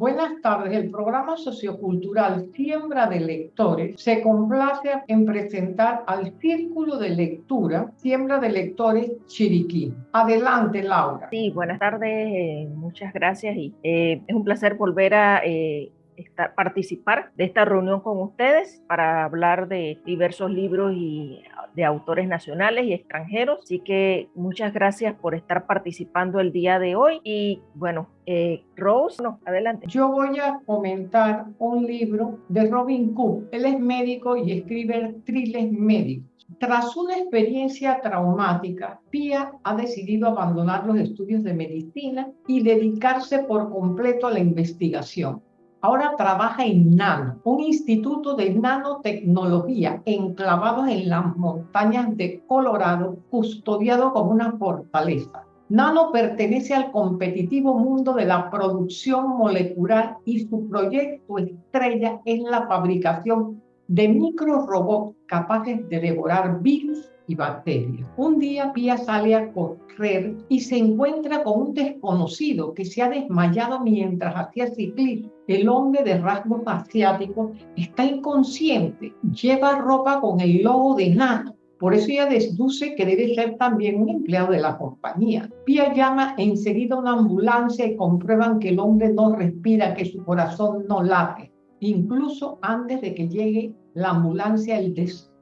Buenas tardes. El programa sociocultural Siembra de Lectores se complace en presentar al Círculo de Lectura Siembra de Lectores Chiriquí. Adelante, Laura. Sí, buenas tardes. Eh, muchas gracias y eh, es un placer volver a eh, participar de esta reunión con ustedes para hablar de diversos libros y de autores nacionales y extranjeros. Así que muchas gracias por estar participando el día de hoy. Y bueno, eh, Rose, no, adelante. Yo voy a comentar un libro de Robin Cook. Él es médico y escribe thrillers médicos. Tras una experiencia traumática, Pia ha decidido abandonar los estudios de medicina y dedicarse por completo a la investigación. Ahora trabaja en NANO, un instituto de nanotecnología enclavado en las montañas de Colorado, custodiado como una fortaleza. Nano pertenece al competitivo mundo de la producción molecular y su proyecto estrella es la fabricación de microrobots capaces de devorar virus y. Un día Pia sale a correr y se encuentra con un desconocido que se ha desmayado mientras hacía ciclismo. El hombre de rasgos asiáticos está inconsciente, lleva ropa con el logo de Nano. Por eso ella deduce que debe ser también un empleado de la compañía. Pia llama enseguida a una ambulancia y comprueban que el hombre no respira, que su corazón no late. Incluso antes de que llegue la ambulancia, el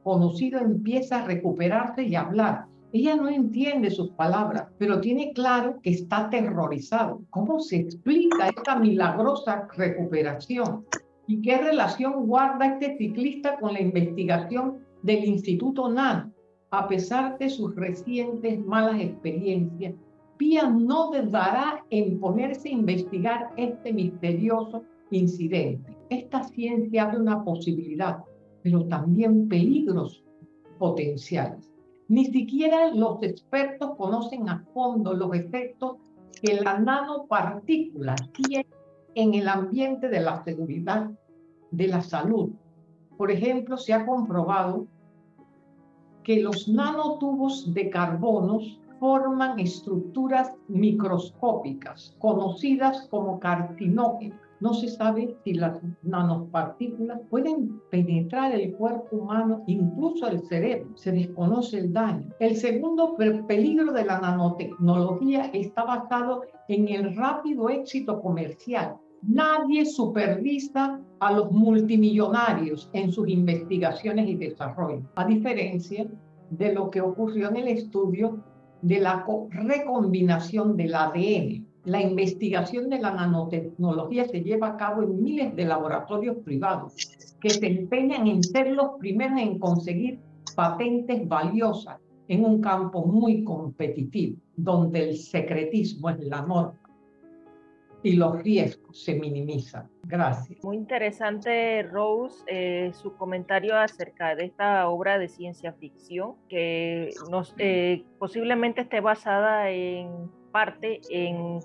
desconocido empieza a recuperarse y a hablar. Ella no entiende sus palabras, pero tiene claro que está aterrorizado. ¿Cómo se explica esta milagrosa recuperación? ¿Y qué relación guarda este ciclista con la investigación del Instituto NAN? A pesar de sus recientes malas experiencias, Pia no dudará en ponerse a investigar este misterioso incidente. Esta ciencia abre una posibilidad, pero también peligros potenciales. Ni siquiera los expertos conocen a fondo los efectos que la nanopartícula tiene en el ambiente de la seguridad de la salud. Por ejemplo, se ha comprobado que los nanotubos de carbonos forman estructuras microscópicas conocidas como carcinógenas no se sabe si las nanopartículas pueden penetrar el cuerpo humano, incluso el cerebro. Se desconoce el daño. El segundo peligro de la nanotecnología está basado en el rápido éxito comercial. Nadie supervisa a los multimillonarios en sus investigaciones y desarrollo, a diferencia de lo que ocurrió en el estudio de la recombinación del ADN la investigación de la nanotecnología se lleva a cabo en miles de laboratorios privados que se empeñan en ser los primeros en conseguir patentes valiosas en un campo muy competitivo, donde el secretismo es la norma y los riesgos se minimizan. Gracias. Muy interesante, Rose, eh, su comentario acerca de esta obra de ciencia ficción que eh, posiblemente esté basada en parte en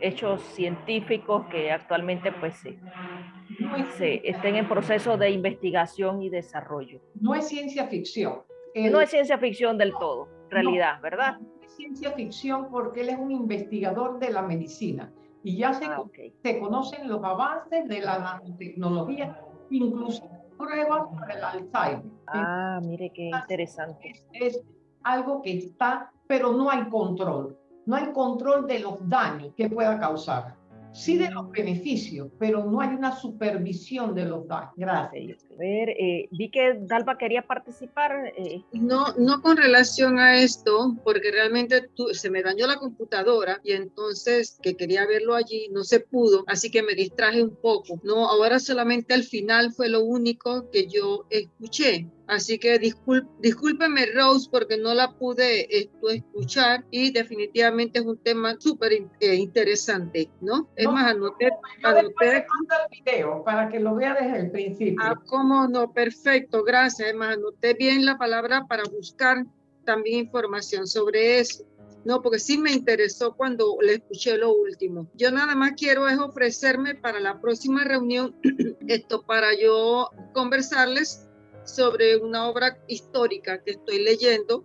hechos científicos que actualmente pues se, estén en proceso de investigación y desarrollo. No es ciencia ficción. no es ciencia ficción del todo, realidad, ¿verdad? es ciencia ficción porque él es un investigador de la medicina y ya se, ah, se conocen los avances de la nanotecnología, incluso pruebas para el Alzheimer. Ah, mire qué interesante. es algo que está, pero no hay control no hay control de los daños que pueda causar. Sí de los beneficios, pero no hay una supervisión de los daños. Gracias. A ver, eh, vi que Dalva quería participar. Eh. No, no con relación a esto, porque realmente se me dañó la computadora y entonces que quería verlo allí no se pudo, así que me distraje un poco. No, ahora solamente al final fue lo único que yo escuché. Así que discúlpeme, Rose, porque no la pude escuchar y definitivamente es un tema súper eh, interesante, ¿no? Es más, anoté... anoté el video para que lo vea desde el principio. Ah, cómo no, perfecto, gracias. Es más, anoté bien la palabra para buscar también información sobre eso. No, porque sí me interesó cuando le escuché lo último. Yo nada más quiero es ofrecerme para la próxima reunión, esto para yo conversarles sobre una obra histórica que estoy leyendo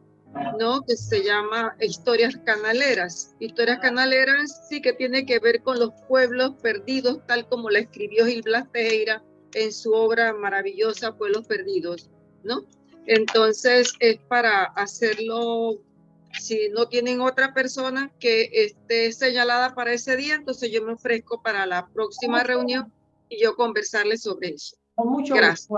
¿no? Que se llama Historias Canaleras. Historias Canaleras sí que tiene que ver con los pueblos perdidos, tal como la escribió Gil Blas Tejera en su obra maravillosa Pueblos Perdidos, ¿no? Entonces es para hacerlo, si no tienen otra persona que esté señalada para ese día, entonces yo me ofrezco para la próxima reunión y yo conversarles sobre eso. Mucho Gracias.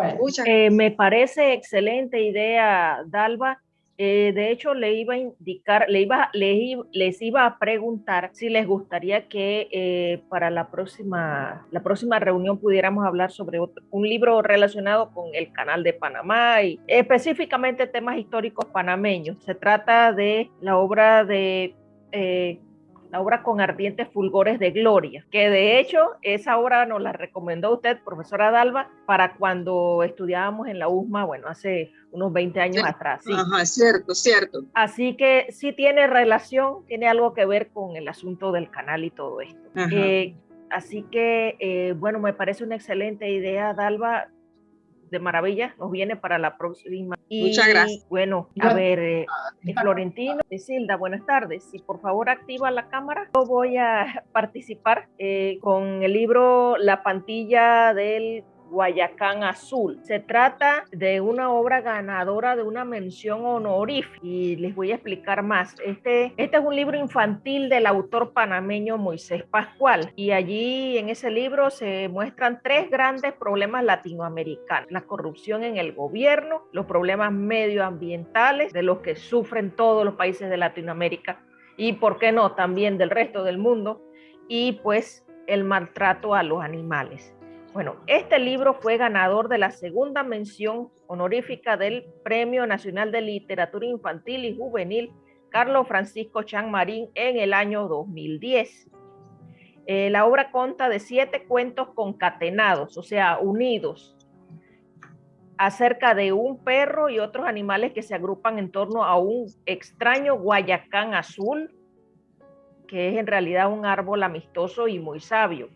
Eh, me parece excelente idea, Dalva. Eh, de hecho, le iba a indicar, le iba, les, iba a preguntar si les gustaría que eh, para la próxima, la próxima reunión pudiéramos hablar sobre un libro relacionado con el canal de Panamá y específicamente temas históricos panameños. Se trata de la obra de eh, la obra con ardientes fulgores de gloria, que de hecho esa obra nos la recomendó usted, profesora Dalva, para cuando estudiábamos en la USMA, bueno, hace unos 20 años atrás. Sí. Ajá, cierto, cierto. Así que sí tiene relación, tiene algo que ver con el asunto del canal y todo esto. Eh, así que, eh, bueno, me parece una excelente idea, Dalva de maravilla, nos viene para la próxima. Muchas gracias. Bueno, a ver, eh, eh Florentino, Silda, buenas tardes. Si por favor activa la cámara, yo voy a participar eh, con el libro La pantilla del Guayacán Azul. Se trata de una obra ganadora de una mención honorífica y les voy a explicar más. Este, este es un libro infantil del autor panameño Moisés Pascual y allí en ese libro se muestran tres grandes problemas latinoamericanos. La corrupción en el gobierno, los problemas medioambientales de los que sufren todos los países de Latinoamérica y, ¿por qué no?, también del resto del mundo y pues el maltrato a los animales. Bueno, este libro fue ganador de la segunda mención honorífica del Premio Nacional de Literatura Infantil y Juvenil Carlos Francisco Marín en el año 2010. Eh, la obra consta de siete cuentos concatenados, o sea, unidos, acerca de un perro y otros animales que se agrupan en torno a un extraño guayacán azul, que es en realidad un árbol amistoso y muy sabio.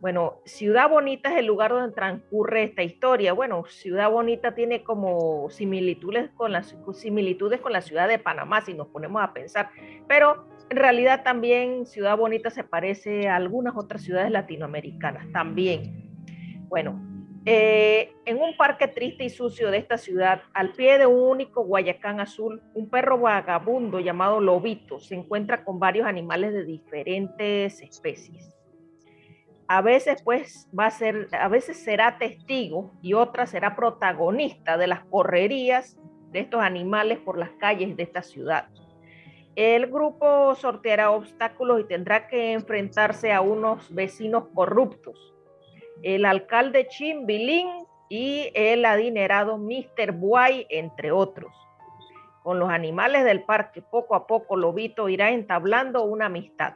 Bueno, Ciudad Bonita es el lugar donde transcurre esta historia. Bueno, Ciudad Bonita tiene como similitudes con, las, similitudes con la ciudad de Panamá, si nos ponemos a pensar, pero en realidad también Ciudad Bonita se parece a algunas otras ciudades latinoamericanas, también. Bueno, eh, en un parque triste y sucio de esta ciudad, al pie de un único guayacán azul, un perro vagabundo llamado Lobito se encuentra con varios animales de diferentes especies a veces pues va a ser, a veces será testigo y otra será protagonista de las correrías de estos animales por las calles de esta ciudad. El grupo sorteará obstáculos y tendrá que enfrentarse a unos vecinos corruptos. El alcalde Chimbilín y el adinerado Mr. Buay, entre otros. Con los animales del parque, poco a poco Lobito irá entablando una amistad.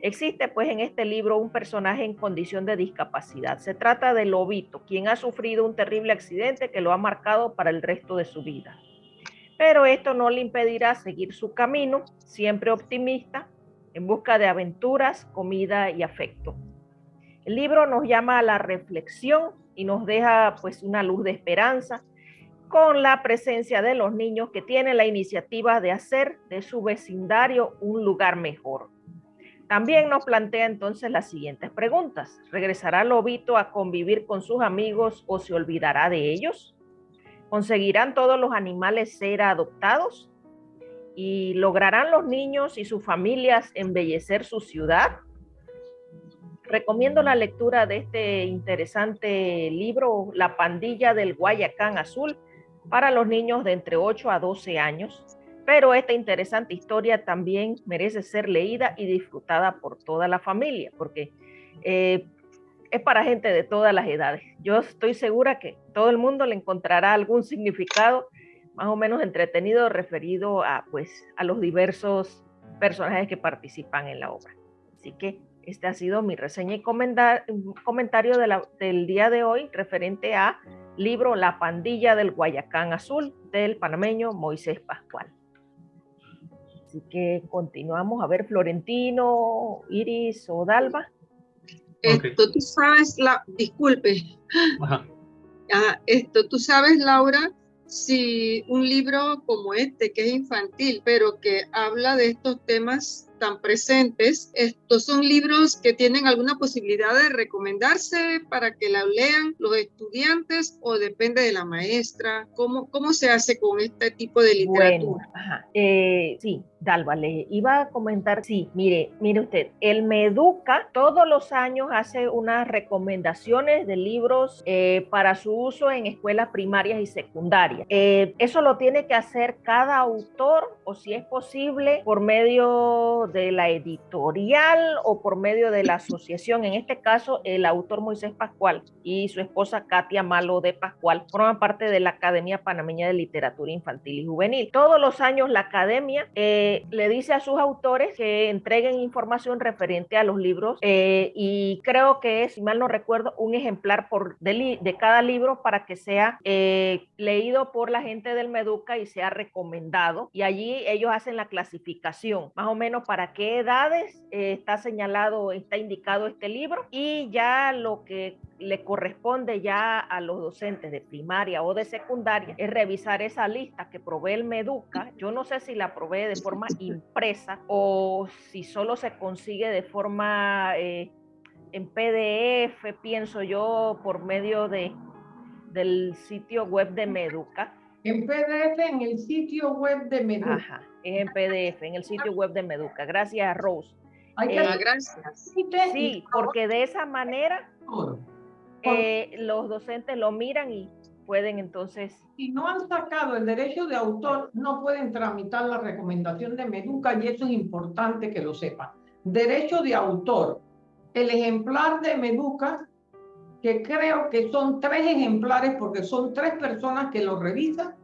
Existe pues en este libro un personaje en condición de discapacidad. Se trata de Lobito, quien ha sufrido un terrible accidente que lo ha marcado para el resto de su vida. Pero esto no le impedirá seguir su camino, siempre optimista, en busca de aventuras, comida y afecto. El libro nos llama a la reflexión y nos deja pues una luz de esperanza con la presencia de los niños que tienen la iniciativa de hacer de su vecindario un lugar mejor. También nos plantea entonces las siguientes preguntas. ¿Regresará Lobito a convivir con sus amigos o se olvidará de ellos? ¿Conseguirán todos los animales ser adoptados? ¿Y lograrán los niños y sus familias embellecer su ciudad? Recomiendo la lectura de este interesante libro, La pandilla del Guayacán Azul, para los niños de entre 8 a 12 años pero esta interesante historia también merece ser leída y disfrutada por toda la familia, porque eh, es para gente de todas las edades. Yo estoy segura que todo el mundo le encontrará algún significado más o menos entretenido referido a, pues, a los diversos personajes que participan en la obra. Así que este ha sido mi reseña y comentario del día de hoy referente a libro La pandilla del Guayacán Azul del panameño Moisés Pascual. Así que continuamos a ver Florentino, Iris o Dalva. Esto tú sabes, la, disculpe. Ah, esto tú sabes, Laura, si un libro como este, que es infantil, pero que habla de estos temas tan presentes. Estos son libros que tienen alguna posibilidad de recomendarse para que la lean los estudiantes o depende de la maestra. ¿Cómo, cómo se hace con este tipo de literatura? Eh, sí, Dalva, le iba a comentar, sí, mire, mire usted, el Meduca todos los años hace unas recomendaciones de libros eh, para su uso en escuelas primarias y secundarias. Eh, eso lo tiene que hacer cada autor o si es posible por medio de la editorial o por medio de la asociación. En este caso, el autor Moisés Pascual y su esposa Katia Malo de Pascual forman parte de la Academia Panameña de Literatura Infantil y Juvenil. Todos los años la academia eh, le dice a sus autores que entreguen información referente a los libros eh, y creo que es, si mal no recuerdo, un ejemplar por, de, de cada libro para que sea eh, leído por la gente del Meduca y sea recomendado. Y allí ellos hacen la clasificación, más o menos para para qué edades eh, está señalado, está indicado este libro y ya lo que le corresponde ya a los docentes de primaria o de secundaria es revisar esa lista que provee el Meduca. Yo no sé si la provee de forma impresa o si solo se consigue de forma eh, en PDF, pienso yo, por medio de, del sitio web de Meduca. En PDF en el sitio web de Meduca. Ajá en PDF, en el sitio web de Meduca. Gracias, Rose. Eh, gracias. Sí, porque de esa manera eh, los docentes lo miran y pueden entonces... Si no han sacado el derecho de autor, no pueden tramitar la recomendación de Meduca y eso es importante que lo sepan. Derecho de autor. El ejemplar de Meduca, que creo que son tres ejemplares porque son tres personas que lo revisan,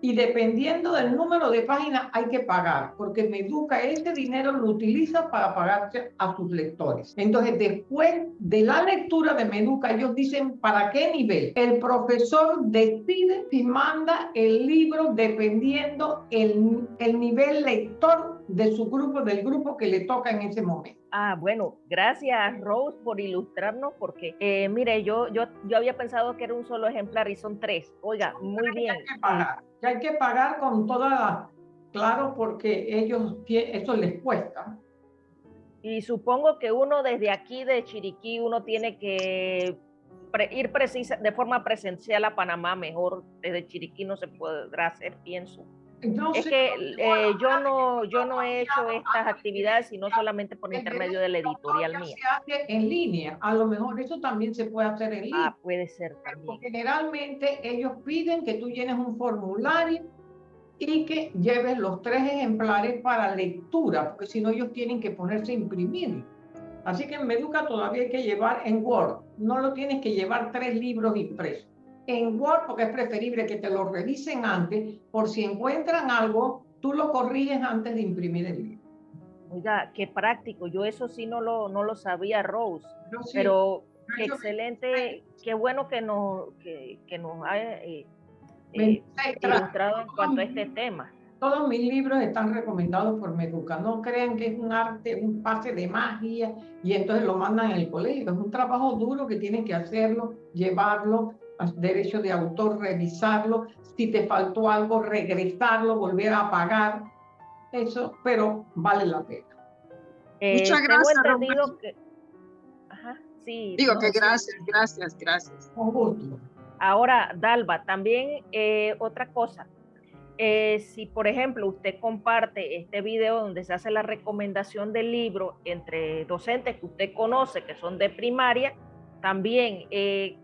y dependiendo del número de páginas hay que pagar, porque Meduca ese dinero lo utiliza para pagarse a sus lectores. Entonces, después de la lectura de Meduca, ellos dicen para qué nivel. El profesor decide si manda el libro dependiendo el, el nivel lector de su grupo, del grupo que le toca en ese momento. Ah, bueno, gracias Rose por ilustrarnos porque, eh, mire, yo, yo, yo había pensado que era un solo ejemplar y son tres. Oiga, muy bien. Hay que pagar, hay que pagar con toda la, claro, porque ellos, eso les cuesta. Y supongo que uno desde aquí de Chiriquí, uno tiene que ir precisa, de forma presencial a Panamá, mejor desde Chiriquí no se podrá hacer, pienso es que eh, yo no yo no he hecho estas actividades sino solamente por intermedio de la editorial mía. Se hace en línea, a lo mejor eso también se puede hacer en ah, línea. Ah, puede ser también. Generalmente ellos piden que tú llenes un formulario y que lleves los tres ejemplares para lectura, porque si no ellos tienen que ponerse a imprimir. Así que en Meduca todavía hay que llevar en Word, no lo tienes que llevar tres libros impresos en Word porque es preferible que te lo revisen antes, por si encuentran algo, tú lo corriges antes de imprimir el libro. Oiga, qué práctico, yo eso sí no lo, no lo sabía, Rose, pero excelente, qué bueno que nos, que, que nos ha eh, eh, ilustrado en cuanto a este tema. Todos mis libros están recomendados por Meduca. No crean que es un arte, un pase de magia y entonces lo mandan en el colegio. Es un trabajo duro que tienen que hacerlo, llevarlo, derecho de autor, revisarlo, si te faltó algo, regresarlo, volver a pagar, eso, pero vale la pena. Eh, Muchas gracias. sí, Digo que gracias, gracias, gracias. Con gusto. Ahora, Dalva, también eh, otra cosa. Eh, si, por ejemplo, usted comparte este video donde se hace la recomendación del libro entre docentes que usted conoce, que son de primaria, también eh,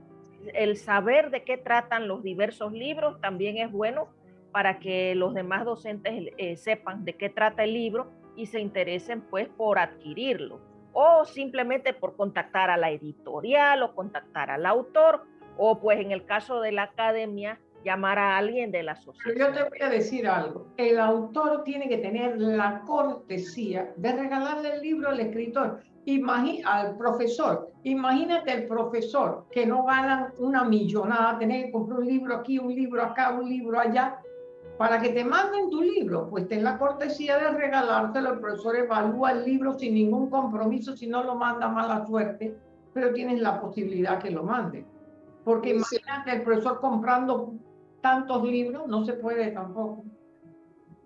el saber de qué tratan los diversos libros también es bueno para que los demás docentes eh, sepan de qué trata el libro y se interesen pues por adquirirlo o simplemente por contactar a la editorial o contactar al autor o pues en el caso de la academia llamar a alguien de la sociedad. Yo te voy a decir algo. El autor tiene que tener la cortesía de regalarle el libro al escritor al profesor. Imagínate el profesor que no gana una millonada, tener que comprar un libro aquí, un libro acá, un libro allá, para que te manden tu libro. Pues ten la cortesía de regalártelo. El profesor evalúa el libro sin ningún compromiso, si no lo manda mala suerte, pero tienes la posibilidad que lo mande. Porque imagínate el profesor comprando tantos libros, no se puede tampoco.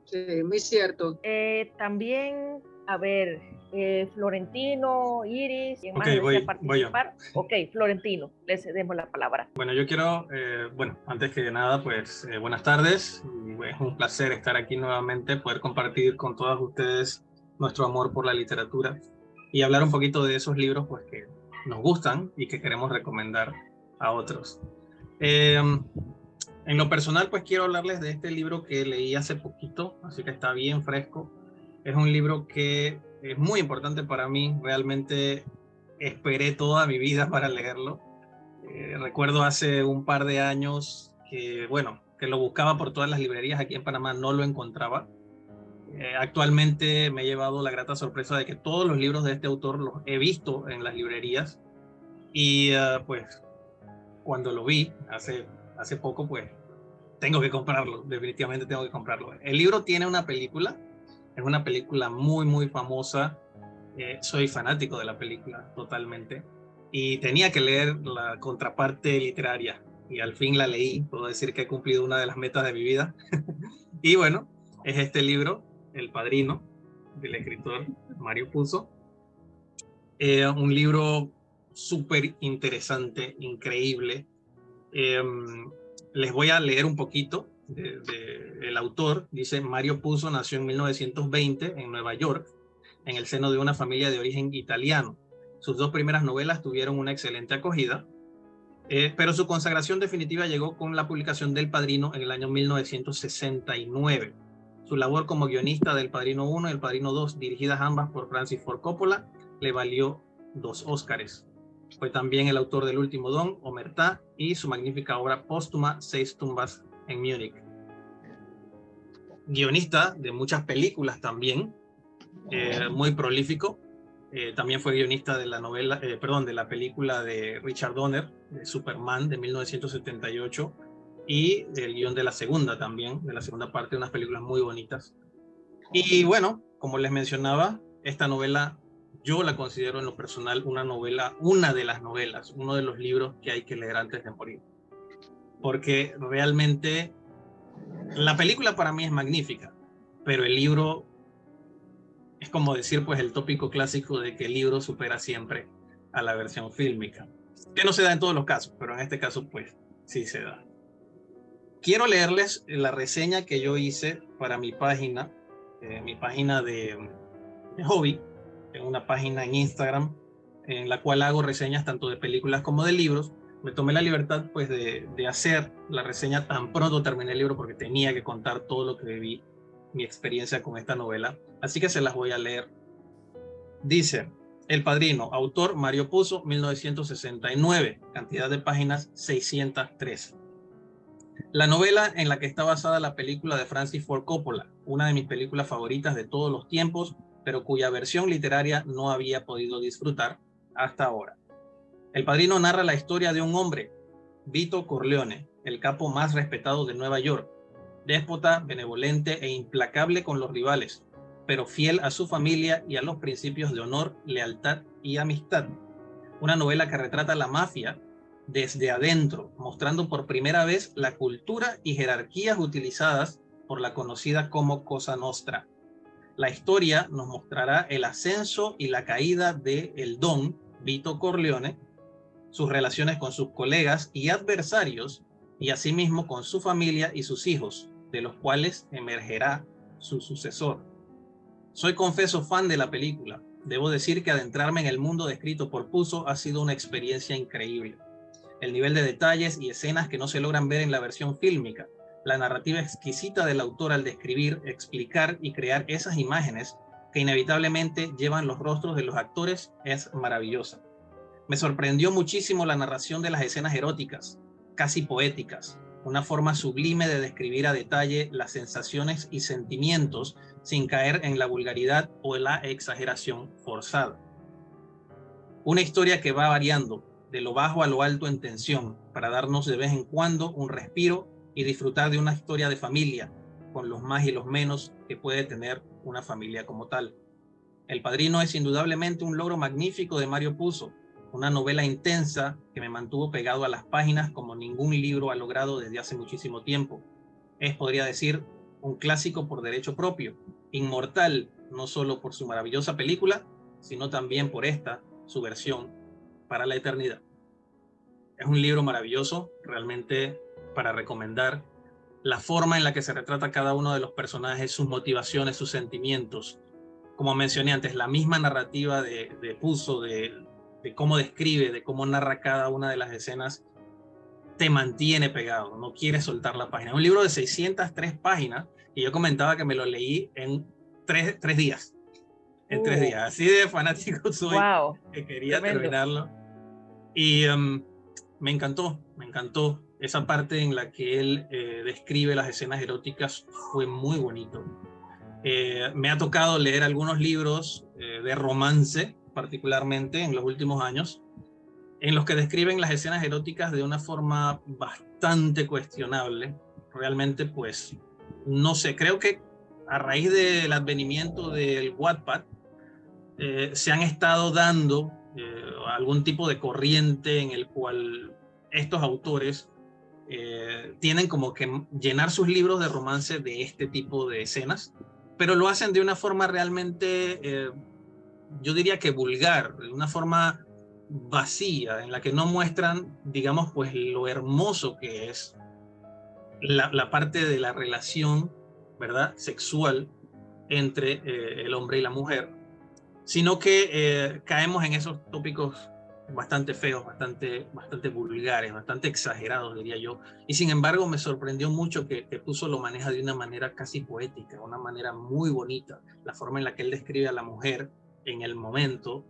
Sí, muy cierto. Eh, también, a ver, eh, Florentino, Iris, ¿quién más Ok, voy- participar? Ok, Florentino, le cedemos la palabra. Bueno, yo quiero, eh, bueno, antes que nada, pues eh, buenas tardes. Es un placer estar aquí nuevamente, poder compartir con todas ustedes nuestro amor por la literatura y hablar un poquito de esos libros pues, que nos gustan y que queremos recomendar a otros. Eh, en lo personal, pues quiero hablarles de este libro que leí hace poquito, así que está bien fresco. Es un libro que es muy importante para mí, realmente esperé toda mi vida para leerlo. Eh, recuerdo hace un par de años que, bueno, que lo buscaba por todas las librerías aquí en Panamá, no lo encontraba. Eh, actualmente me he llevado la grata sorpresa de que todos los libros de este autor los he visto en las librerías y eh, pues cuando lo vi hace, hace poco, pues tengo que comprarlo, definitivamente tengo que comprarlo. El libro tiene una película, es una película muy, muy famosa. Eh, soy fanático de la película totalmente y tenía que leer la contraparte literaria y al fin la leí. Puedo decir que he cumplido una de las metas de mi vida. y bueno, es este libro, El Padrino, del escritor Mario Puzo. Eh, un libro súper interesante, increíble. Eh, les voy a leer un poquito el autor. Dice, Mario Puzo nació en 1920 en Nueva York, en el seno de una familia de origen italiano. Sus dos primeras novelas tuvieron una excelente acogida, eh, pero su consagración definitiva llegó con la publicación del Padrino en el año 1969. Su labor como guionista del Padrino 1 y el Padrino 2, dirigidas ambas por Francis Ford Coppola, le valió dos Óscares. Fue también el autor del último Don, Omertá, y su magnífica obra póstuma, Seis tumbas en Múnich. Guionista de muchas películas también, eh, muy prolífico. Eh, también fue guionista de la novela, eh, perdón, de la película de Richard Donner, de Superman, de 1978, y el guion de la segunda también, de la segunda parte, unas películas muy bonitas. Y bueno, como les mencionaba, esta novela yo la considero en lo personal una novela, una de las novelas, uno de los libros que hay que leer antes de morir. Porque realmente la película para mí es magnífica, pero el libro es como decir pues el tópico clásico de que el libro supera siempre a la versión fílmica. Que no se da en todos los casos, pero en este caso pues sí se da. Quiero leerles la reseña que yo hice para mi página, eh, mi página de, hobby, en una página en Instagram en la cual hago reseñas tanto de películas como de libros. Me tomé la libertad pues de, hacer la reseña tan pronto terminé el libro porque tenía que contar todo lo que viví, mi experiencia con esta novela. Así que se las voy a leer. Dice, El Padrino, autor Mario Puzo, 1969, cantidad de páginas 603. La novela en la que está basada la película de Francis Ford Coppola, una de mis películas favoritas de todos los tiempos, pero cuya versión literaria no había podido disfrutar hasta ahora. El Padrino narra la historia de un hombre, Vito Corleone, el capo más respetado de Nueva York, déspota, benevolente e implacable con los rivales, pero fiel a su familia y a los principios de honor, lealtad y amistad. Una novela que retrata la mafia desde adentro, mostrando por primera vez la cultura y jerarquías utilizadas por la conocida como Cosa Nostra. La historia nos mostrará el ascenso y la caída de el Don, Vito Corleone, sus relaciones con sus colegas y adversarios, y asimismo con su familia y sus hijos, de los cuales emergerá su sucesor. Soy confeso fan de la película. Debo decir que adentrarme en el mundo descrito por Puzo ha sido una experiencia increíble. El nivel de detalles y escenas que no se logran ver en la versión fílmica, la narrativa exquisita del autor al describir, explicar y crear esas imágenes que inevitablemente llevan los rostros de los actores es maravillosa. Me sorprendió muchísimo la narración de las escenas eróticas, casi poéticas, una forma sublime de describir a detalle las sensaciones y sentimientos sin caer en la vulgaridad o la exageración forzada. Una historia que va variando de lo bajo a lo alto en tensión para darnos de vez en cuando un respiro y disfrutar de una historia de familia con los más y los menos que puede tener una familia como tal. El Padrino es indudablemente un logro magnífico de Mario Puzo, una novela intensa que me mantuvo pegado a las páginas como ningún libro ha logrado desde hace muchísimo tiempo. Es, podría decir, un clásico por derecho propio, inmortal no solo por su maravillosa película, sino también por esta, su versión, para la eternidad. Es un libro maravilloso, realmente para recomendar la forma en la que se retrata cada uno de los personajes, sus motivaciones, sus sentimientos. Como mencioné antes, la misma narrativa de, de Puzo, de, de cómo describe, de cómo narra cada una de las escenas, te mantiene pegado, no quiere soltar la página. Un libro de 603 páginas y yo comentaba que me lo leí en tres, tres días. En tres uh. días. Así de fanático soy que quería terminarlo. Y um, me encantó, me encantó. Esa parte en la que él eh, describe las escenas eróticas fue muy bonito. Eh, me ha tocado leer algunos libros eh, de romance particularmente en los últimos años, en los que describen las escenas eróticas de una forma bastante cuestionable. Realmente, pues, no sé, creo que a raíz del advenimiento del Wattpad, eh, se han estado dando eh, algún tipo de corriente en el cual estos autores eh, tienen como que llenar sus libros de romance de este tipo de escenas, pero lo hacen de una forma realmente yo diría que vulgar, de una forma vacía, en la que no muestran, digamos, pues lo hermoso que es la, parte de la relación, ¿verdad?, sexual entre eh, el hombre y la mujer, sino que eh, caemos en esos tópicos bastante feos, bastante, bastante vulgares, bastante exagerados, diría yo. Y sin embargo, me sorprendió mucho que, que, Puso lo maneja de una manera casi poética, una manera muy bonita, la forma en la que él describe a la mujer en el momento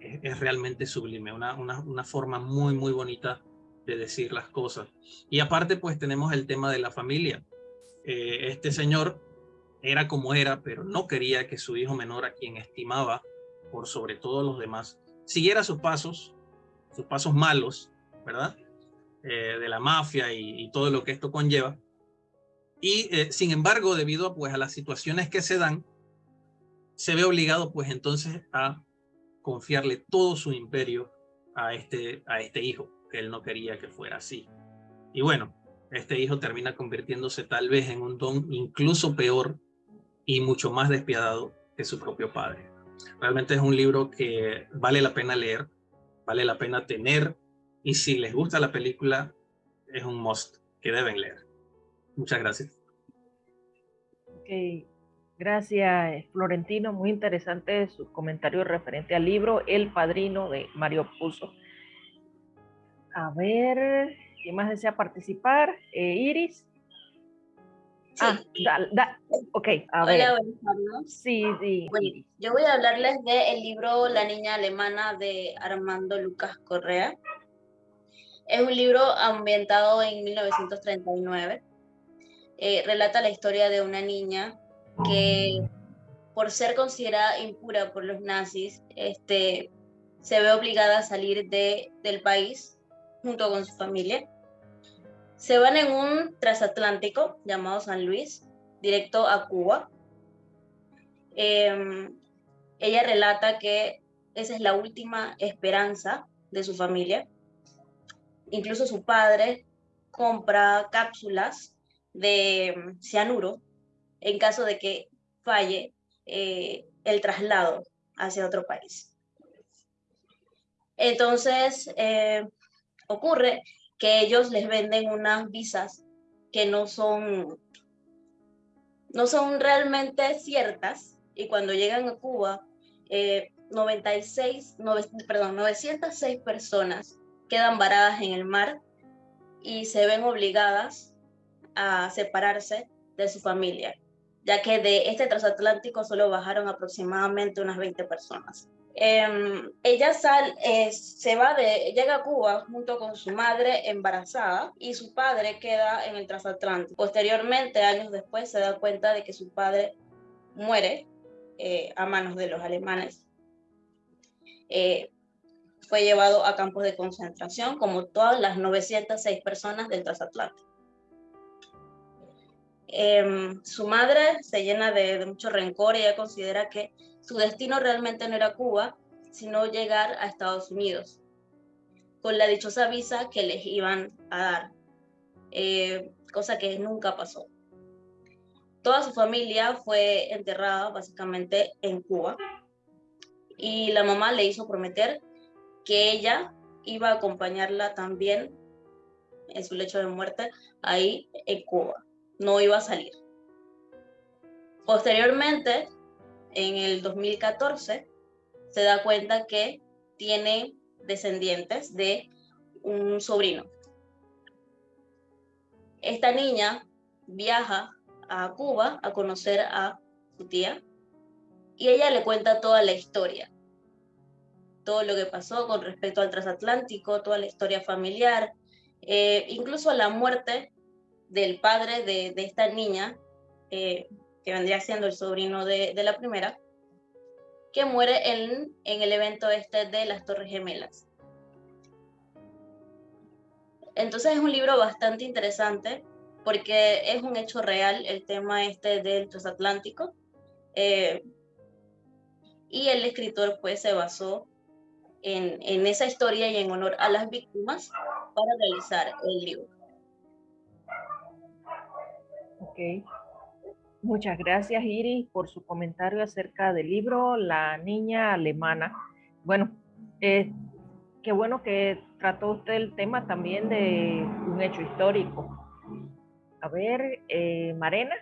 es, realmente sublime, una, una, una, forma muy, muy bonita de decir las cosas. Y aparte, pues tenemos el tema de la familia. Eh, este señor era como era, pero no quería que su hijo menor, a quien estimaba por sobre todos los demás, siguiera sus pasos, sus pasos malos, ¿verdad? Eh, de la mafia y, todo lo que esto conlleva. Y eh, sin embargo, debido pues, a las situaciones que se dan, se ve obligado pues entonces a confiarle todo su imperio a este, a este hijo, que él no quería que fuera así. Y bueno, este hijo termina convirtiéndose tal vez en un don incluso peor y mucho más despiadado que su propio padre. Realmente es un libro que vale la pena leer, vale la pena tener y si les gusta la película es un must que deben leer. Muchas gracias. Okay. Gracias, Florentino. Muy interesante su comentario referente al libro El Padrino de Mario Puzo. A ver, ¿quién más desea participar? Eh, Iris. Ah, da, ok, a ver. Sí, sí. yo voy a hablarles del libro La niña alemana de Armando Lucas Correa. Es un libro ambientado en 1939. Eh, relata la historia de una niña que por ser considerada impura por los nazis, este, se ve obligada a salir de, del país junto con su familia. Se van en un transatlántico llamado San Luis, directo a Cuba. Em, ella relata que esa es la última esperanza de su familia. Incluso su padre compra cápsulas de cianuro en caso de que falle eh, el traslado hacia otro país. Entonces, eh, ocurre que ellos les venden unas visas que no son, no son realmente ciertas y cuando llegan a Cuba, 96, eh, perdón, 906 personas quedan varadas en el mar y se ven obligadas a separarse de su familia ya que de este transatlántico solo bajaron aproximadamente unas 20 personas. Em, ella sal, eh, se va de, llega a Cuba junto con su madre embarazada y su padre queda en el transatlántico. Posteriormente, años después, se da cuenta de que su padre muere eh, a manos de los alemanes. Eh, fue llevado a campos de concentración como todas las 906 personas del transatlántico. Em, su madre se llena de, mucho rencor y ella considera que su destino realmente no era Cuba, sino llegar a Estados Unidos. con la dichosa visa que les iban a dar, eh, cosa que nunca pasó. Toda su familia fue enterrada básicamente en Cuba y la mamá le hizo prometer que ella iba a acompañarla también en su lecho de muerte ahí en Cuba. No iba a salir. Posteriormente, en el 2014, se da cuenta que tiene descendientes de un sobrino. Esta niña viaja a Cuba a conocer a su tía y ella le cuenta toda la historia, todo lo que pasó con respecto al transatlántico, toda la historia familiar, eh, incluso la muerte del padre de, esta niña, eh, que vendría siendo el sobrino de, la primera, que muere en, el evento este de las Torres Gemelas. Entonces es un libro bastante interesante porque es un hecho real el tema este del transatlántico. Eh, y el escritor pues se basó en, esa historia y en honor a las víctimas para realizar el libro. Ok. Muchas gracias, Iris, por su comentario acerca del libro La Niña Alemana. Bueno, eh, qué bueno que trató usted el tema también de un hecho histórico. A ver, eh, Marena.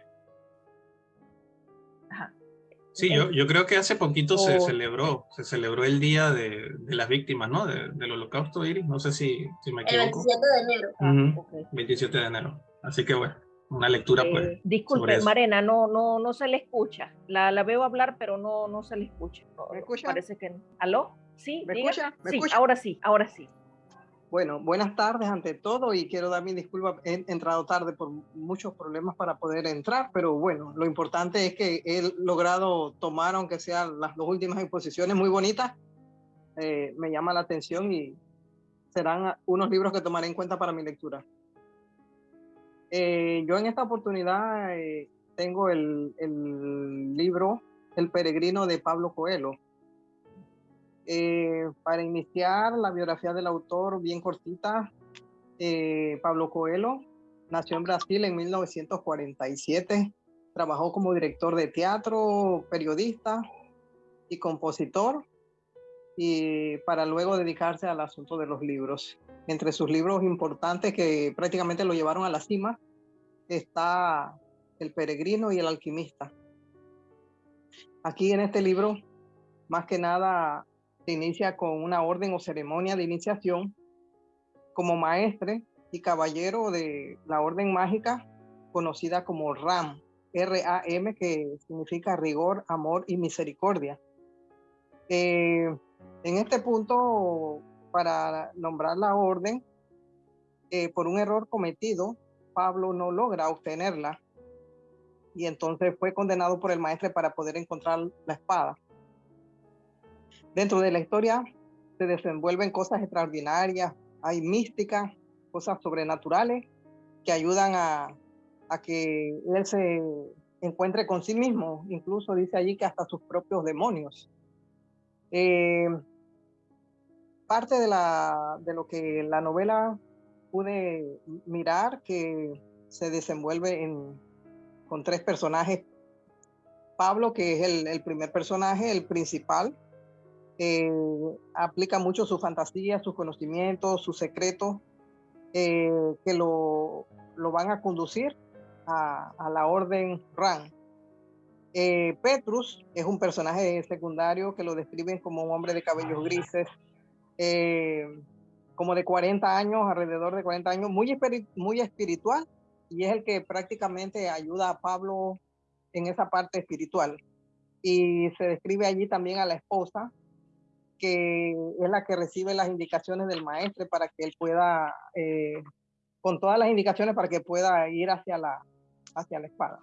Sí, yo, yo, creo que hace poquito se celebró, se celebró el Día de, de las Víctimas, ¿no? del Holocausto, Iris, no sé si, si me equivoco. El 27 de enero. 27 de enero. Así que bueno una lectura pues. Eh, disculpe, Marena, no, no, no se le escucha. La, la veo hablar, pero no, no se le escucha. ¿Me escucha? Parece que ¿Aló? Sí, ¿Me escucha? sí, ahora sí, ahora sí. Bueno, buenas tardes ante todo y quiero dar mi disculpa. He entrado tarde por muchos problemas para poder entrar, pero bueno, lo importante es que he logrado tomar, aunque sean las dos últimas exposiciones muy bonitas, eh, me llama la atención y serán unos libros que tomaré en cuenta para mi lectura. Eh, yo en esta oportunidad eh, tengo el, libro El peregrino de Pablo Coelho. Eh, para iniciar la biografía del autor bien cortita, Pablo Coelho nació en Brasil en 1947, trabajó como director de teatro, periodista y compositor, y para luego dedicarse al asunto de los libros. Entre sus libros importantes que prácticamente lo llevaron a la cima está El peregrino y el alquimista. Aquí en este libro, más que nada, se inicia con una orden o ceremonia de iniciación como maestre y caballero de la orden mágica conocida como RAM, R-A-M, que significa rigor, amor y misericordia. Eh, en este punto, para nombrar la orden, eh, por un error cometido, Pablo no logra obtenerla y entonces fue condenado por el maestre para poder encontrar la espada. Dentro de la historia se desenvuelven cosas extraordinarias, hay mística, cosas sobrenaturales que ayudan a, a que él se encuentre con sí mismo, incluso dice allí que hasta sus propios demonios. Eh, parte de, lo que la novela pude mirar que se desenvuelve en, con tres personajes. Pablo, que es el, primer personaje, el principal, eh, aplica mucho su fantasía, sus conocimientos, sus secretos, eh, que lo, lo, van a conducir a, a la orden RAN. Eh, Petrus es un personaje secundario que lo describen como un hombre de cabellos grises, eh, como de 40 años, alrededor de 40 años, muy, muy espiritual y es el que prácticamente ayuda a Pablo en esa parte espiritual. Y se describe allí también a la esposa, que es la que recibe las indicaciones del maestro para que él pueda, eh, con todas las indicaciones para que pueda ir hacia la, hacia la espada.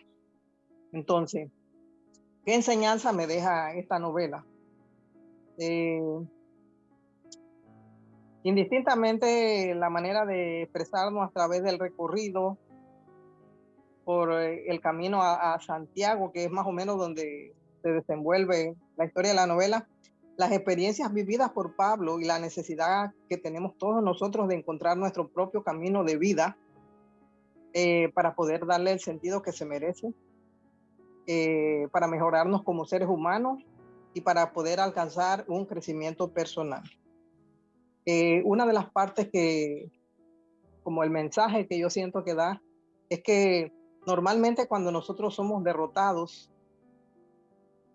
Entonces, ¿qué enseñanza me deja esta novela? Eh, Indistintamente la manera de expresarnos a través del recorrido por eh, el camino a, Santiago, que es más o menos donde se desenvuelve la historia de la novela, las experiencias vividas por Pablo y la necesidad que tenemos todos nosotros de encontrar nuestro propio camino de vida eh, para poder darle el sentido que se merece, eh, para mejorarnos como seres humanos y para poder alcanzar un crecimiento personal. Eh, una de las partes que, como el mensaje que yo siento que da, es que normalmente cuando nosotros somos derrotados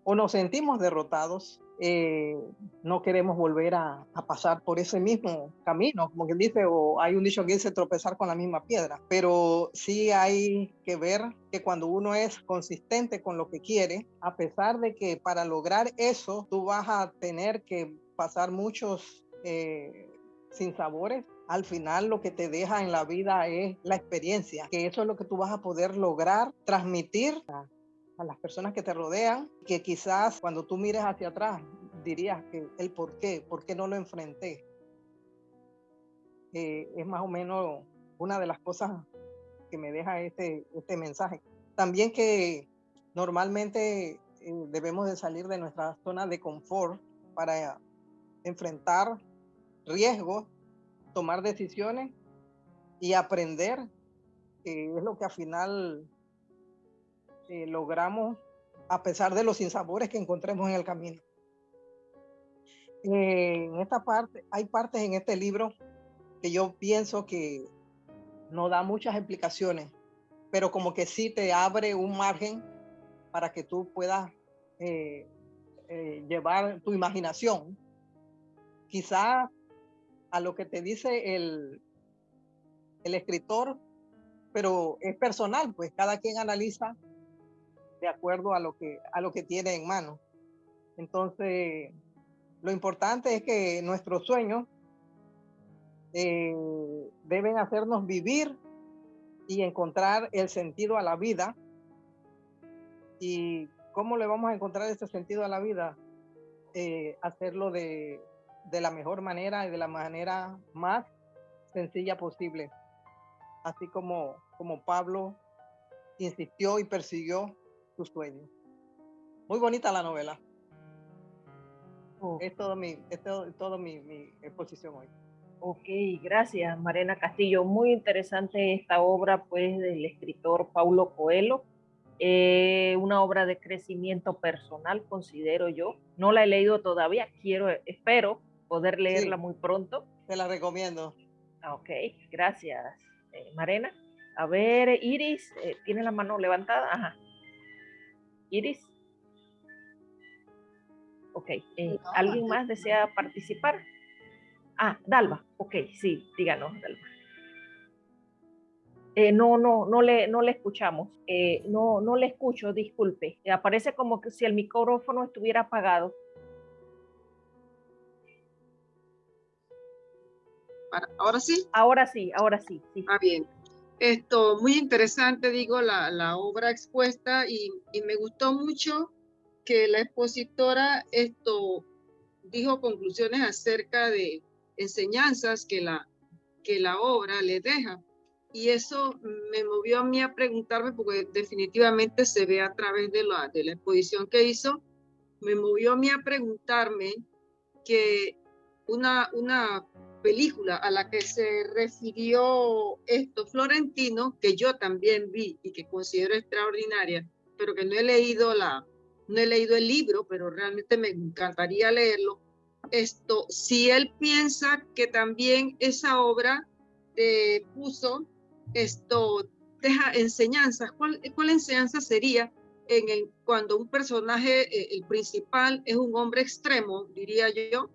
o nos sentimos derrotados, eh, no queremos volver a, pasar por ese mismo camino, como quien dice, o hay un dicho que dice tropezar con la misma piedra, pero sí hay que ver que cuando uno es consistente con lo que quiere, a pesar de que para lograr eso tú vas a tener que pasar muchos eh, sinsabores, al final lo que te deja en la vida es la experiencia, que eso es lo que tú vas a poder lograr transmitir a las personas que te rodean, que quizás cuando tú mires hacia atrás dirías que el por qué, por qué no lo enfrenté. Eh, es más o menos una de las cosas que me deja este, este mensaje. También que normalmente eh, debemos de salir de nuestra zona de confort para enfrentar riesgos, tomar decisiones y aprender, que es lo que al final eh, logramos a pesar de los sinsabores que encontremos en el camino. Eh, en esta parte, hay partes en este libro que yo pienso que no da muchas explicaciones, pero como que sí te abre un margen para que tú puedas eh, llevar tu imaginación, quizá a lo que te dice el, el escritor, pero es personal, pues cada quien analiza de acuerdo a lo que, a lo que tiene en mano. Entonces, lo importante es que nuestros sueños eh, deben hacernos vivir y encontrar el sentido a la vida. ¿Y cómo le vamos a encontrar ese sentido a la vida? Eh, hacerlo de, de la mejor manera y de la manera más sencilla posible. Así como, como Pablo insistió y persiguió tus sueños. Muy bonita la novela. Es todo mi, es todo, mi, exposición hoy. Ok, gracias Marena Castillo. Muy interesante esta obra pues del escritor Paulo Coelho. Eh, una obra de crecimiento personal, considero yo. No la he leído todavía, quiero, espero poder leerla muy pronto. Te la recomiendo. Ok, gracias eh, Marena. A ver, Iris, eh, ¿tiene la mano levantada? Ajá. Iris. Ok, eh, ¿alguien más desea participar? Ah, Dalva, ok, sí, díganos, Dalva. Eh, no, no, no le, no le escuchamos. Eh, no, no le escucho, disculpe. aparece como que si el micrófono estuviera apagado. ¿Ahora sí? Ahora sí, ahora sí. sí. Ah, bien. Esto, muy interesante, digo, la, la obra expuesta y, y, me gustó mucho que la expositora esto dijo conclusiones acerca de enseñanzas que la, que la obra le deja. Y eso me movió a mí a preguntarme, porque definitivamente se ve a través de la, de la exposición que hizo, me movió a mí a preguntarme que una, una película a la que se refirió esto Florentino, que yo también vi y que considero extraordinaria, pero que no he leído la, no he leído el libro, pero realmente me encantaría leerlo. Esto, si él piensa que también esa obra de puso esto deja enseñanzas, ¿cuál, cuál enseñanza sería en el, cuando un personaje, eh, el principal, es un hombre extremo, diría yo,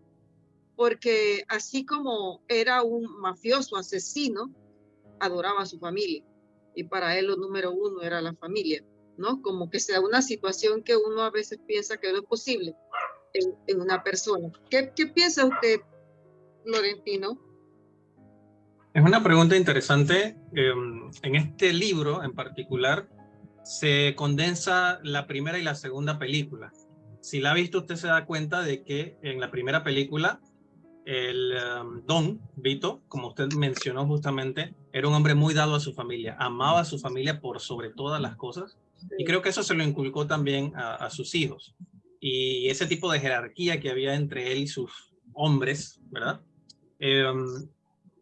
porque así como era un mafioso asesino, adoraba a su familia y para él lo número uno era la familia, ¿no? Como que sea una situación que uno a veces piensa que no es posible en, una persona. ¿Qué, ¿Qué, piensa usted, Florentino? Es una pregunta interesante. Em, en este libro en particular se condensa la primera y la segunda película. Si la ha visto, usted se da cuenta de que en la primera película el um, Don Vito, como usted mencionó justamente, era un hombre muy dado a su familia, amaba a su familia por sobre todas las cosas y creo que eso se lo inculcó también a, sus hijos. y ese tipo de jerarquía que había entre él y sus hombres, ¿verdad? Em,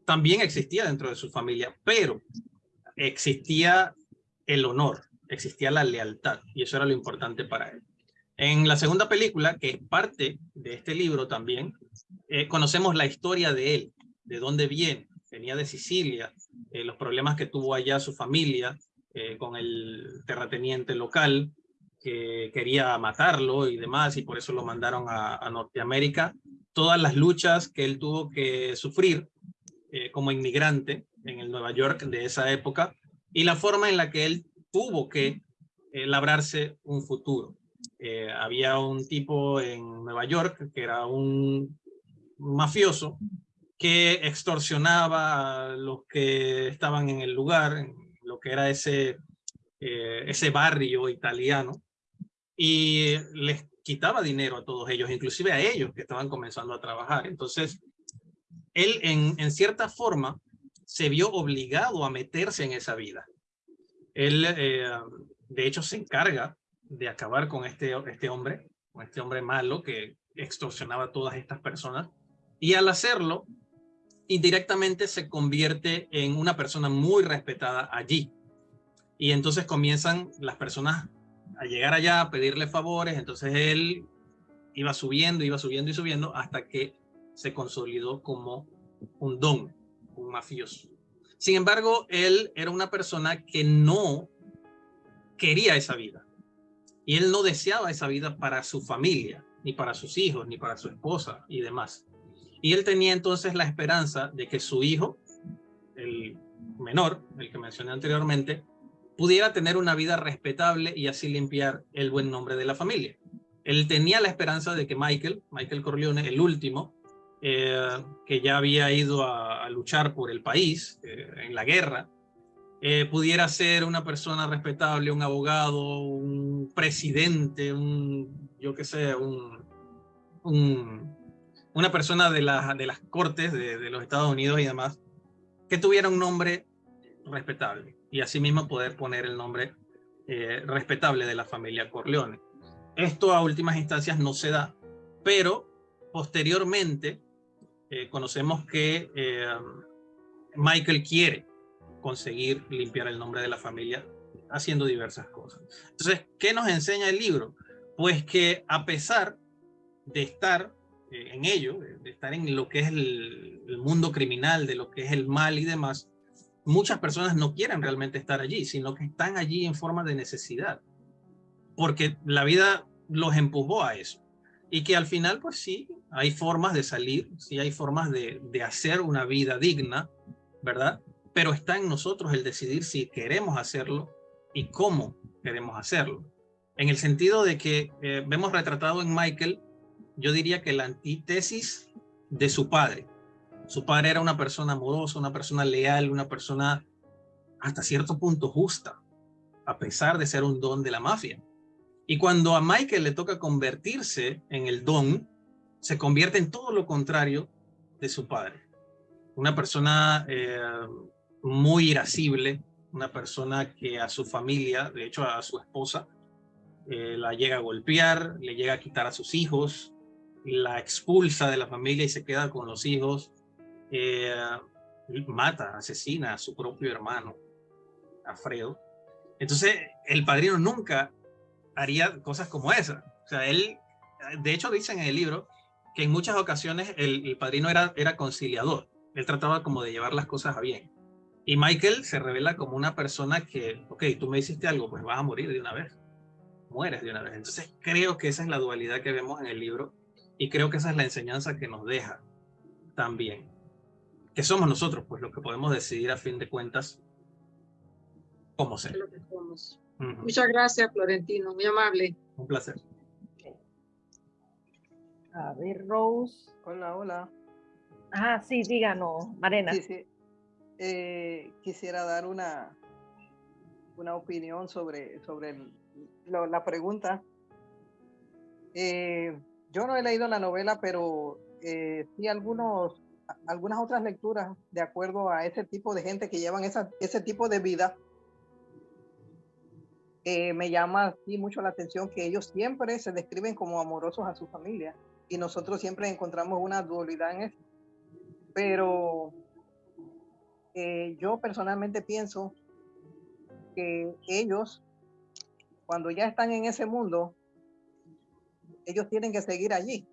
también existía dentro de su familia, pero existía el honor, existía la lealtad, y eso era lo importante para él. En la segunda película, que es parte de este libro también, eh, conocemos la historia de él, de dónde viene, venía de Sicilia, eh, los problemas que tuvo allá su familia eh, con el terrateniente local, que quería matarlo y demás, y por eso lo mandaron a, a Norteamérica. Todas las luchas que él tuvo que sufrir como inmigrante en el Nueva York de esa época, y la forma en la que él tuvo que labrarse un futuro. Había un tipo en Nueva York que era un mafioso que extorsionaba a los que estaban en el lugar, lo que era ese, eh, ese barrio italiano, y les quitaba dinero a todos ellos, inclusive a ellos que estaban comenzando a trabajar. Entonces, él en, en cierta forma se vio obligado a meterse en esa vida. Él, eh, de hecho, se encarga de acabar con este, este hombre, con este hombre malo que extorsionaba a todas estas personas. Y al hacerlo, indirectamente se convierte en una persona muy respetada allí. Y entonces comienzan las personas a llegar allá a pedirle favores, entonces él iba subiendo, iba subiendo y subiendo hasta que se consolidó como un don, un mafioso. Sin embargo, él era una persona que no quería esa vida. Y él no deseaba esa vida para su familia, ni para sus hijos, ni para su esposa y demás. Y él tenía entonces la esperanza de que su hijo, el menor, el que mencioné anteriormente, pudiera tener una vida respetable y así limpiar el buen nombre de la familia. Él tenía la esperanza de que Michael, Michael Corleone, el último, eh, que ya había ido a, luchar por el país eh, en la guerra, eh, pudiera ser una persona respetable, un abogado, un presidente, un, yo qué sé, un, un una persona de, de las cortes de, los Estados Unidos y demás, que tuviera un nombre respetable y asimismo poder poner el nombre eh, respetable de la familia Corleone. Esto a últimas instancias no se da, pero posteriormente eh, conocemos que Michael quiere conseguir limpiar el nombre de la familia haciendo diversas cosas. Entonces, ¿qué nos enseña el libro? Pues que a pesar de estar eh, en ello, de estar en lo que es el, mundo criminal, de lo que es el mal y demás, muchas personas no quieren realmente estar allí, sino que están allí en forma de necesidad, porque la vida los empujó a eso. Y que al final, pues sí, hay formas de salir, sí hay formas de, de hacer una vida digna, ¿verdad? Pero está en nosotros el decidir si queremos hacerlo y cómo queremos hacerlo. En el sentido de que eh, vemos retratado en Michael yo diría que la antítesis de su padre. Su padre era una persona amorosa, una persona leal, una persona hasta cierto punto justa, a pesar de ser un don de la mafia. Y cuando a Michael le toca convertirse en el don, se convierte en todo lo contrario de su padre. Una persona eh, muy irascible, una persona que a su familia, de hecho a su esposa, eh, la llega a golpear, le llega a quitar a sus hijos, la expulsa de la familia y se queda con los hijos, eh, mata, asesina a su propio hermano, Alfredo. Entonces, el padrino nunca haría cosas como esa. O sea, él, de hecho, dicen en el libro que en muchas ocasiones el, padrino era, era conciliador. Él trataba como de llevar las cosas a bien. Y Michael se revela como una persona que, ok, tú me hiciste algo, pues vas a morir de una vez. Mueres de una vez. Entonces creo que esa es la dualidad que vemos en el libro y creo que esa es la enseñanza que nos deja también. Que somos nosotros, pues, los que podemos decidir a fin de cuentas cómo ser. Muchas gracias, Florentino. Muy amable. Un placer. A ver, Rose. Hola, hola. Ah, sí, díganos, Marena. Sí, sí. Eh, quisiera dar una, una opinión sobre, sobre la pregunta. Eh, yo no he leído la novela, pero eh, sí algunos, algunas otras lecturas de acuerdo a ese tipo de gente que llevan esa, ese tipo de vida, Eh, me llama aquí mucho la atención que ellos siempre se describen como amorosos a su familia y nosotros siempre encontramos una dualidad en eso. Pero eh, yo personalmente pienso que ellos, cuando ya están en ese mundo, ellos tienen que seguir allí,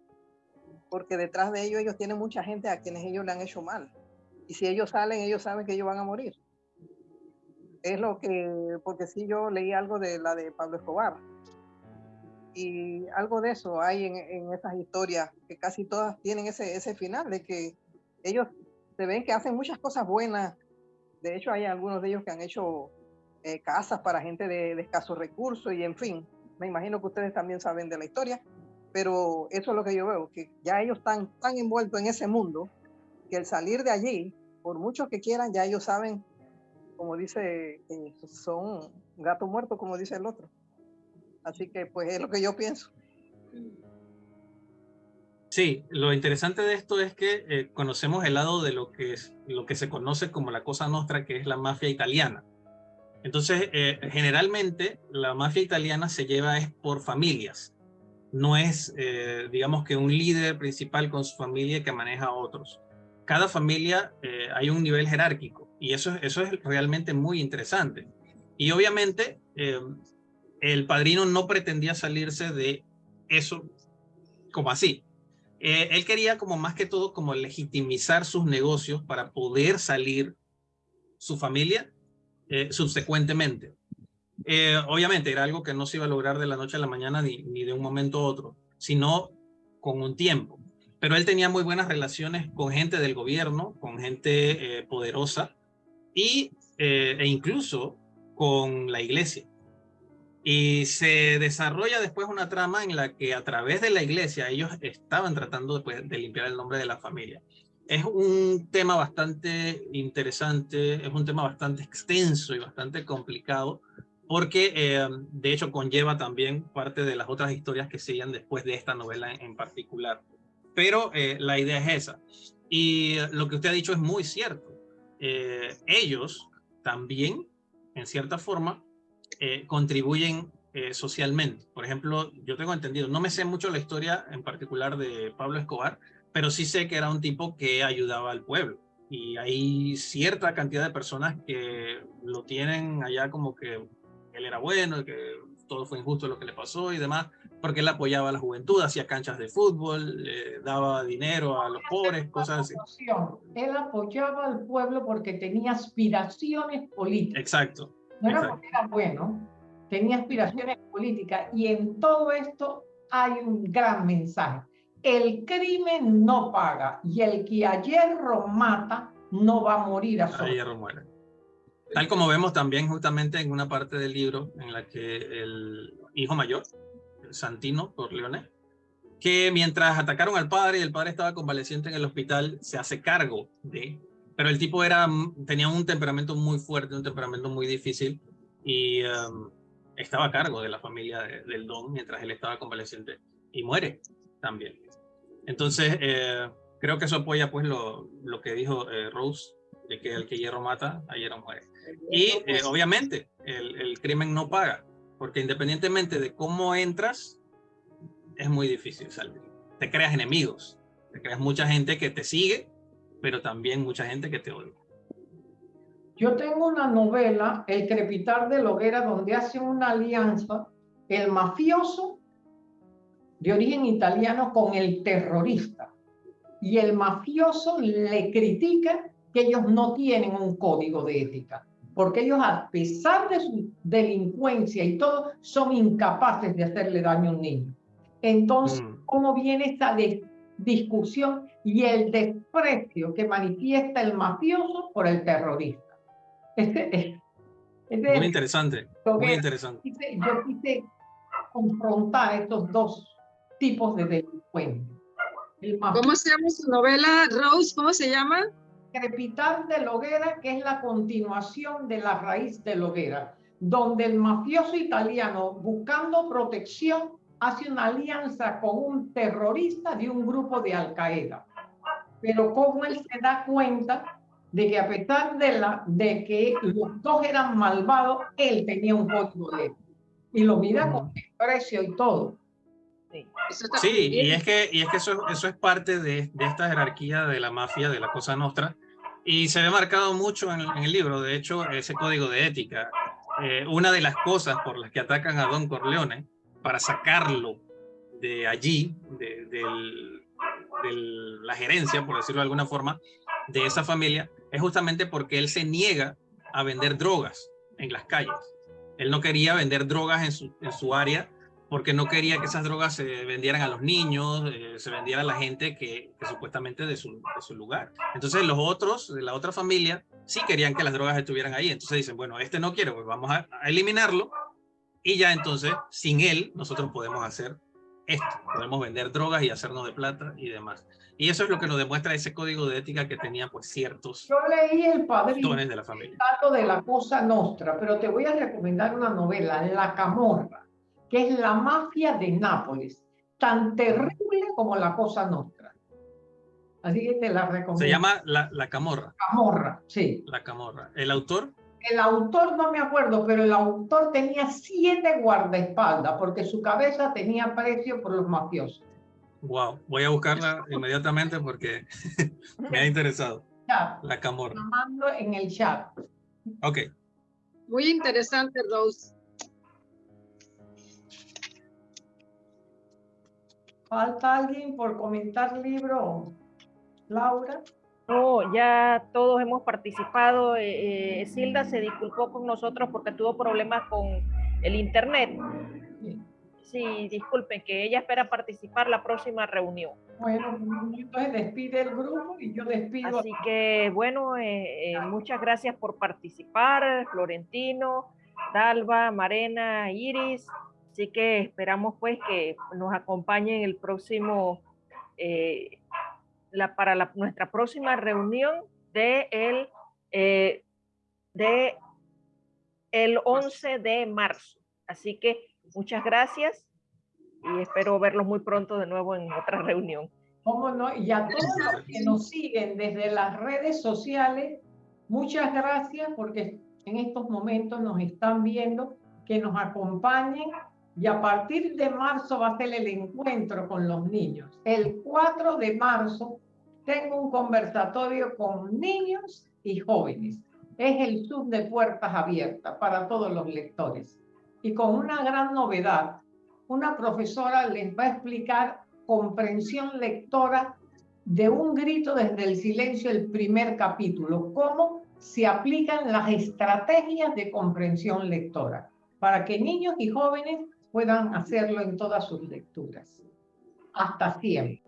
porque detrás de ellos ellos tienen mucha gente a quienes ellos le han hecho mal. Y si ellos salen, ellos saben que ellos van a morir. Es lo que, porque si yo leí algo de la de Pablo Escobar. Y algo de eso hay en, en esas historias, que casi todas tienen ese, ese final, de que ellos se ven que hacen muchas cosas buenas. De hecho, hay algunos de ellos que han hecho eh, casas para gente de, de escasos recursos y en fin, me imagino que ustedes también saben de la historia, pero eso es lo que yo veo, que ya ellos están tan envueltos en ese mundo que el salir de allí, por mucho que quieran, ya ellos saben, como dice, son gato muerto, como dice el otro. Así que pues es lo que yo pienso. Sí, lo interesante de esto es que eh, conocemos el lado de lo que, es, lo que se conoce como la cosa nostra, que es la mafia italiana. Entonces, eh, generalmente la mafia italiana se lleva es por familias. No es, eh, digamos que un líder principal con su familia que maneja a otros. Cada familia eh, hay un nivel jerárquico y eso, eso es realmente muy interesante. Y obviamente el padrino no pretendía salirse de eso como así. Él quería como más que todo como legitimizar sus negocios para poder salir su familia eh, subsecuentemente. Eh, obviamente era algo que no se iba a lograr de la noche a la mañana ni, ni de un momento a otro, sino con un tiempo. Pero él tenía muy buenas relaciones con gente del gobierno, con gente eh, poderosa y, e incluso con la iglesia. Y se desarrolla después una trama en la que a través de la iglesia ellos estaban tratando de, de limpiar el nombre de la familia es un tema bastante interesante, es un tema bastante extenso y bastante complicado, porque eh, de hecho conlleva también parte de las otras historias que siguen después de esta novela en, particular. Pero eh, la idea es esa. Y lo que usted ha dicho es muy cierto. Eh, ellos también, en cierta forma, contribuyen socialmente. Por ejemplo, yo tengo entendido, no me sé mucho la historia en particular de Pablo Escobar, pero sí sé que era un tipo que ayudaba al pueblo. Y hay cierta cantidad de personas que lo tienen allá como que él era bueno, que todo fue injusto lo que le pasó y demás, porque él apoyaba a la juventud, hacía canchas de fútbol, le daba dinero a los pobres, cosas así. Él apoyaba al pueblo porque tenía aspiraciones políticas. Exacto. No era porque era bueno, tenía aspiraciones políticas y en todo esto hay un gran mensaje. El crimen no paga y el que a hierro mata no va a morir a A hierro muere. Tal como vemos también justamente en una parte del libro en la que el hijo mayor, Santino Corleone, que mientras atacaron al padre y el padre estaba convaleciente en el hospital, se hace cargo de... Pero el tipo era, tenía un temperamento muy fuerte, un temperamento muy difícil y um, estaba a cargo de la familia del don mientras él estaba convaleciente y muere también. Entonces, eh, creo que eso apoya pues lo, lo que dijo eh, Rose, de que el que hierro mata, a hierro muere. Y eh, pues obviamente, el, el, crimen no paga, porque independientemente de cómo entras, es muy difícil salir. Te creas enemigos, te creas mucha gente que te sigue, pero también mucha gente que te odia. Yo tengo una novela, El crepitar de la hoguera, donde hace una alianza el mafioso de origen italiano con el terrorista. Y el mafioso le critica que ellos no tienen un código de ética, porque ellos a pesar de su delincuencia y todo, son incapaces de hacerle daño a un niño. Entonces, mm. ¿cómo viene esta discusión y el desprecio que manifiesta el mafioso por el terrorista? Este, este, muy interesante, muy interesante. Yo quise confrontar estos dos tipos de delincuentes. ¿Cómo se llama su novela, Rose? ¿Cómo se llama? Crepitar de Loguera, que es la continuación de la raíz de Loguera, donde el mafioso italiano, buscando protección, hace una alianza con un terrorista de un grupo de Al Qaeda. Pero como él se da cuenta de que a pesar de, la, de que los dos eran malvados, él tenía un código de y lo mira con precio y todo. Sí, y es que, y es que eso, eso es parte de, de, esta jerarquía de la mafia, de la Cosa Nostra, y se ve marcado mucho en, en el libro, de hecho, ese código de ética. Eh, una de las cosas por las que atacan a Don Corleone, para sacarlo de allí, de, la gerencia, por decirlo de alguna forma, de esa familia, es justamente porque él se niega a vender drogas en las calles. Él no quería vender drogas en su, área porque no quería que esas drogas se vendieran a los niños, eh, se vendiera a la gente que, supuestamente de su, lugar. Entonces los otros, de la otra familia, sí querían que las drogas estuvieran ahí. Entonces dicen, bueno, este no quiere, pues vamos a eliminarlo y ya entonces, sin él, nosotros podemos hacer esto. Podemos vender drogas y hacernos de plata y demás. Y eso es lo que nos demuestra ese código de ética que tenía pues ciertos Yo leí el padrino de la familia. de la cosa nostra, pero te voy a recomendar una novela, La Camorra que es la mafia de Nápoles, tan terrible como la Cosa Nostra. Así que te la recomiendo. Se llama La, la Camorra. Camorra, sí. La Camorra. ¿El autor? El autor no me acuerdo, pero el autor tenía siete guardaespaldas porque su cabeza tenía precio por los mafiosos. Wow, voy a buscarla inmediatamente porque me ha interesado. Ya, la Camorra. Mando en el chat. Ok. Muy interesante, Rose. ¿Falta alguien por comentar libro? Laura. No, ya todos hemos participado. Eh, eh, Silda se disculpó con nosotros porque tuvo problemas con el internet. Sí, disculpen, que ella espera participar la próxima reunión. Bueno, entonces despide el grupo y yo despido. Así que, bueno, eh, muchas gracias por participar, Florentino, Dalva, Marena, Iris. Así que esperamos pues que nos acompañen el próximo, eh, la, para la, nuestra próxima reunión de el, eh, de el 11 de marzo. Así que muchas gracias y espero verlos muy pronto de nuevo en otra reunión. ¿Cómo no? Y a todos los que nos siguen desde las redes sociales, muchas gracias porque en estos momentos nos están viendo, que nos acompañen y a partir de marzo va a ser el encuentro con los niños. El 4 de marzo tengo un conversatorio con niños y jóvenes. Es el sub de puertas abiertas para todos los lectores. Y con una gran novedad, una profesora les va a explicar comprensión lectora de un grito desde el silencio el primer capítulo, cómo se aplican las estrategias de comprensión lectora para que niños y jóvenes puedan hacerlo en todas sus lecturas. Hasta siempre.